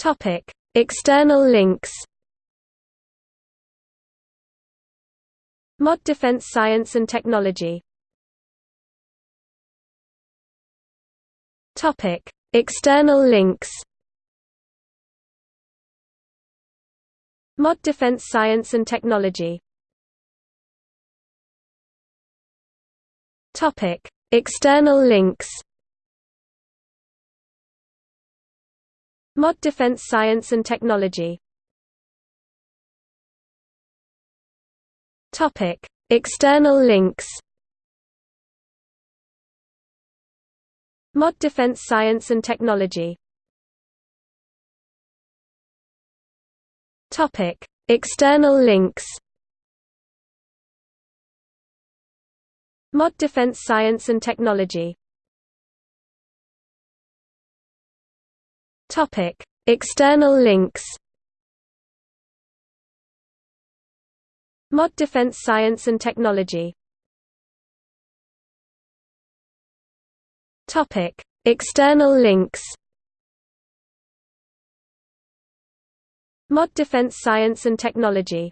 Topic: External links. Mod Defense Science and Technology. Topic: External links. Mod Defense Science and Technology. Topic: External links. Mod Defense Science and Technology External links. Mod Defense Science and Technology. External links. Mod Defense Science and Technology. Topic: External links. Mod Defense Science and Technology. Topic: External links. Mod Defense Science and Technology